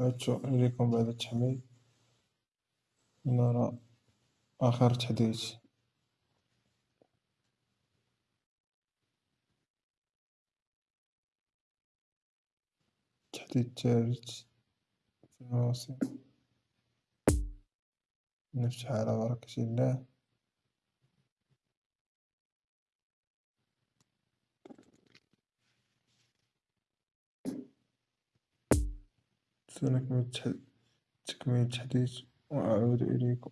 عدت إليكم بعد التحميل. لنرى آخر تحديث. التحديث الثالث في الموسم. نفتح على بركة الله. سنكمل تكميل التحديث وأعود إليكم.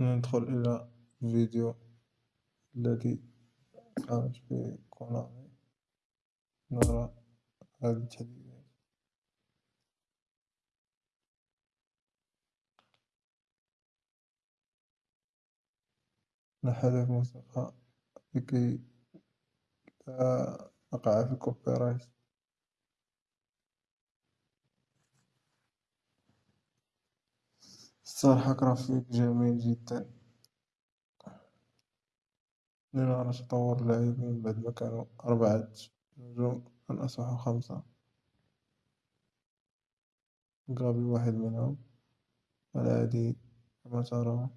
ندخل إلى الفيديو الذي قامت به كونامي نرى هذه التحديثات نحذف موسيقى لكي لا أقع في الكوبي رايت صراحة جرافيك جميل جدا. لنرى تطور اللاعبين بعد ما كانوا أربعة نجوم الآن أصبحوا خمسة. جابي واحد منهم. والعادي كما ترون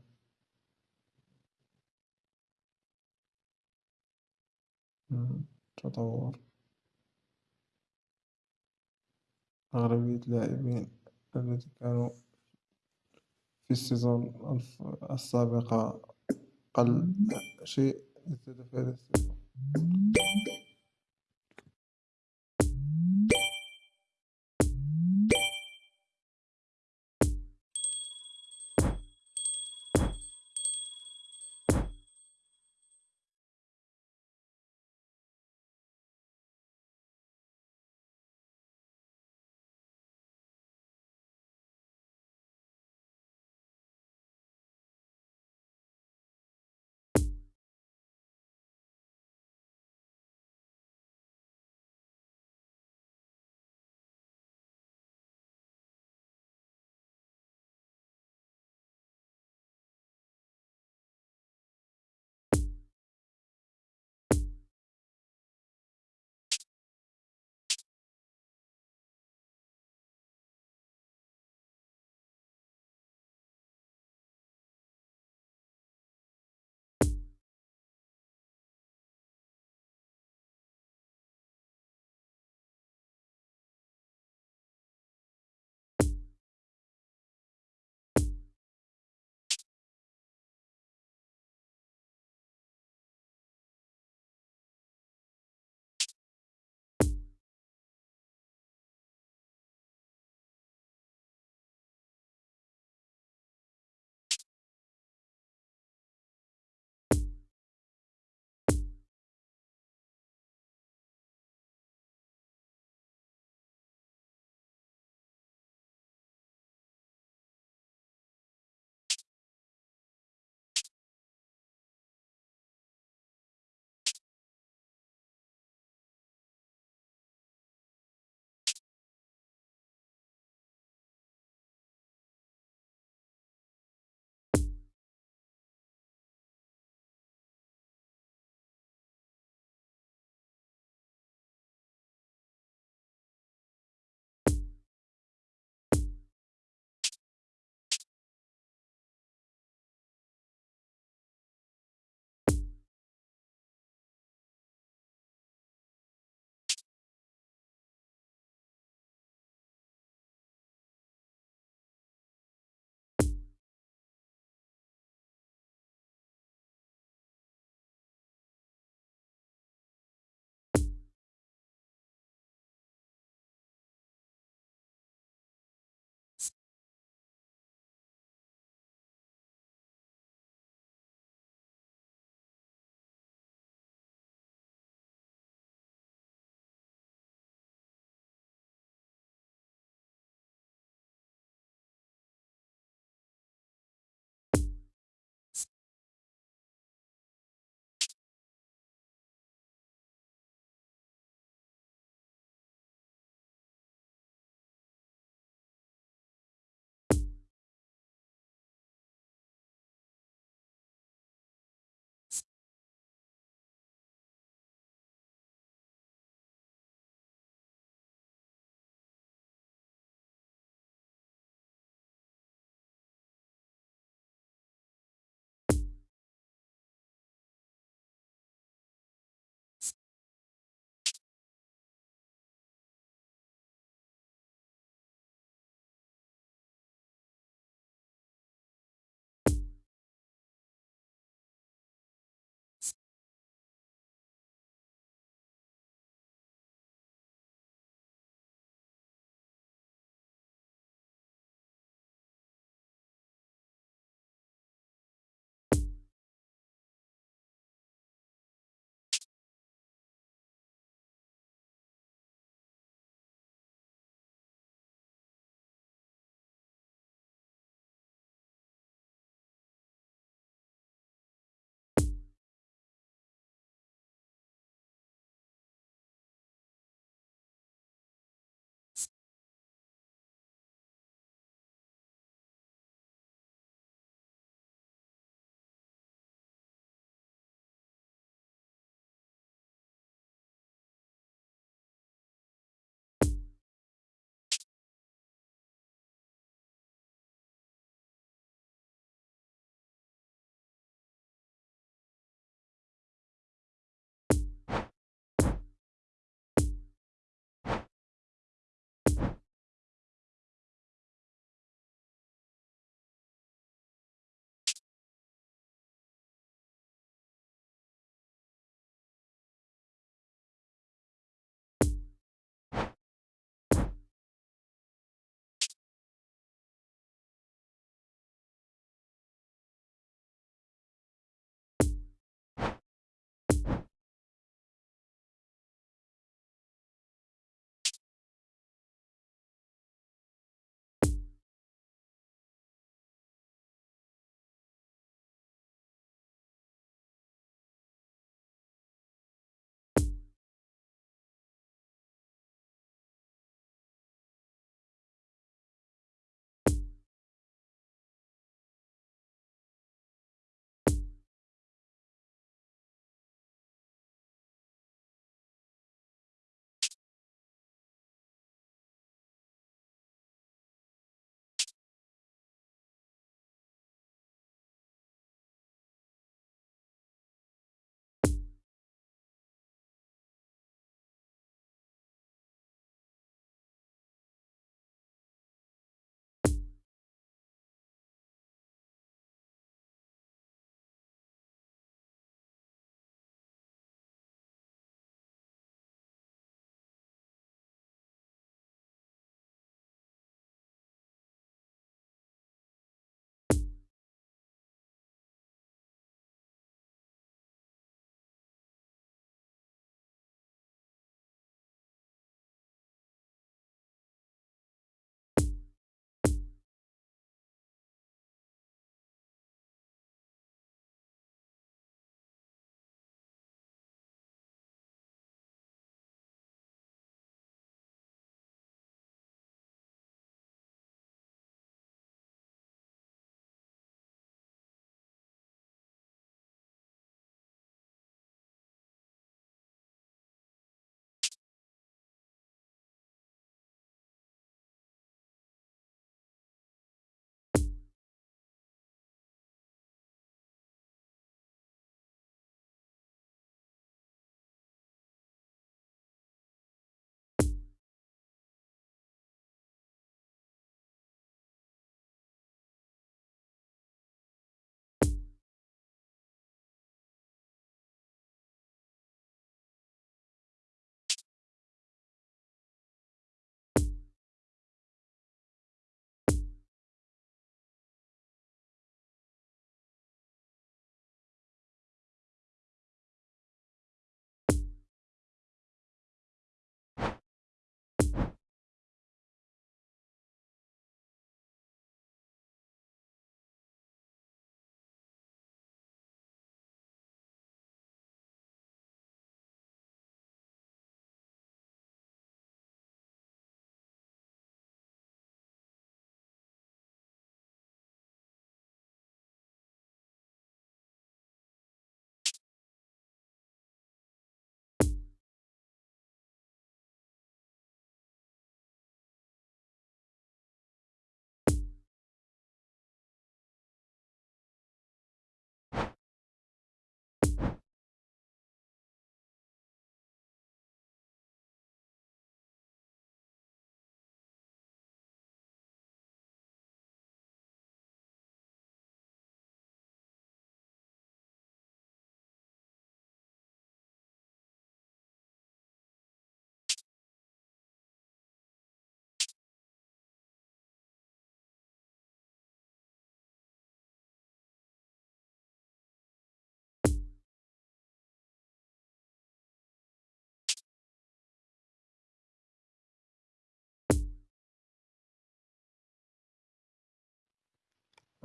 تطور. أغلبية اللاعبين الذين كانوا في السيزون السابقة قل شيء زاد في هذا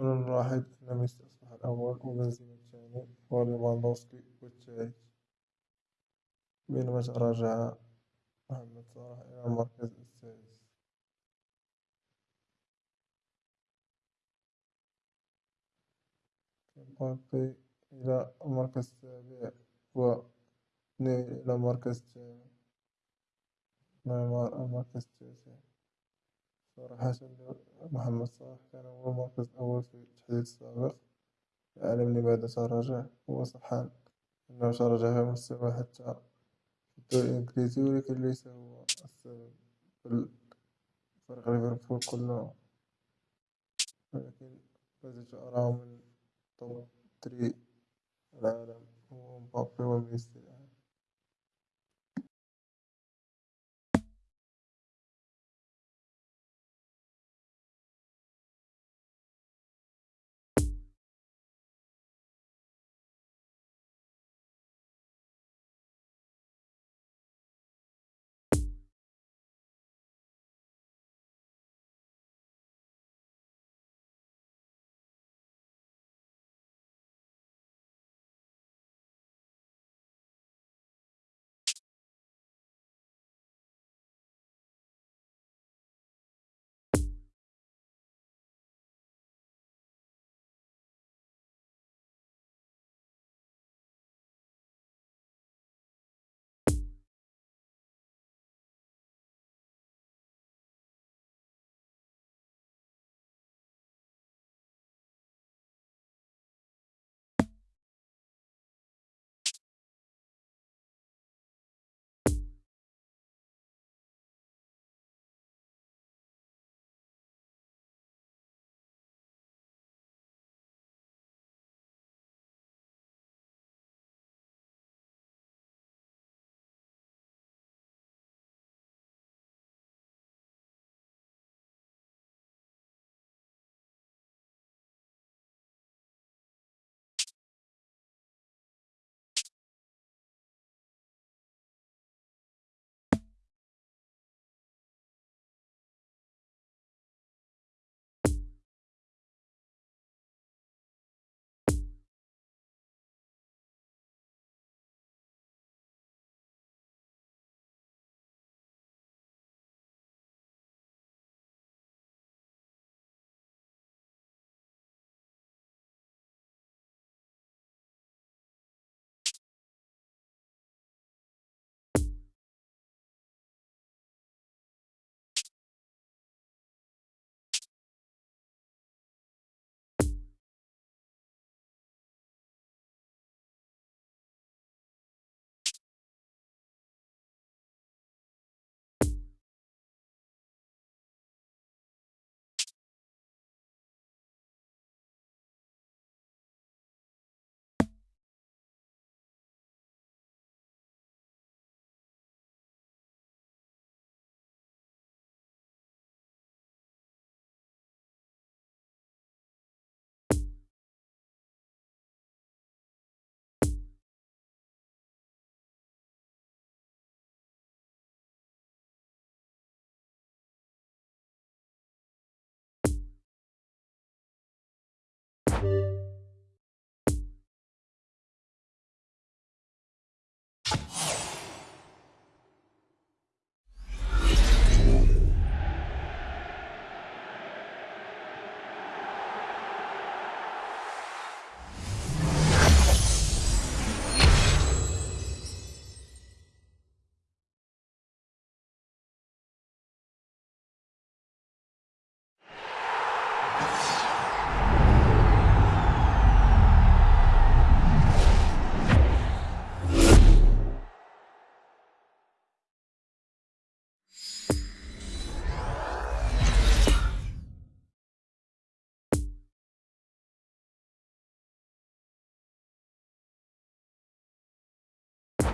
ونلاحظ أن ميسي أصبح الأول وبنزيما الثاني وليفاندوفسكي الثالث بينما تراجع محمد صلاح إلى المركز السادس مبابي إلى المركز السابع ونيمار إلى المركز الثامن نيمار المركز التاسع صراحة محمد صلاح كان هو المركز الأول في التحديث السابق لا أعلم لماذا تراجع هو صح أنه تراجع في المستوى حتى في الدوري الإنجليزي ولكن ليس هو السبب بل فريق ليفربول كله ولكن ما زلت أراه من توب ثري العالم هو مبابي وميسي.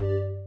Bye.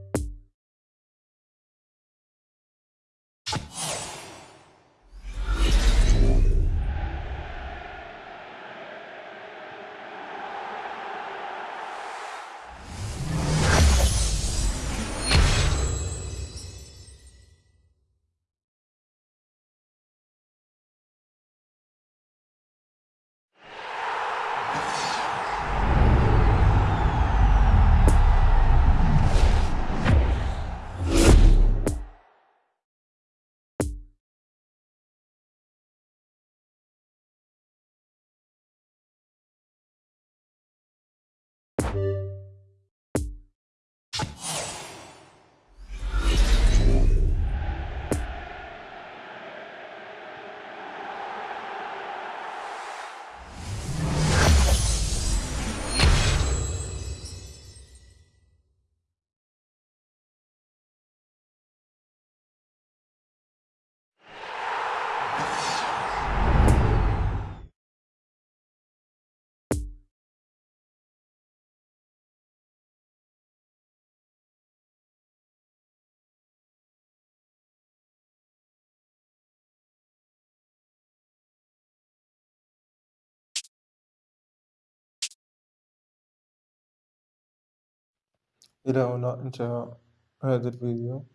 إلى هنا انتهى هذا الفيديو.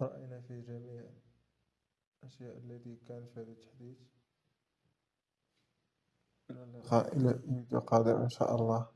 رأينا فيه جميع الأشياء التي كانت في هذا التحديث. إلى اللقاء إلى فيديو قادم إن شاء الله.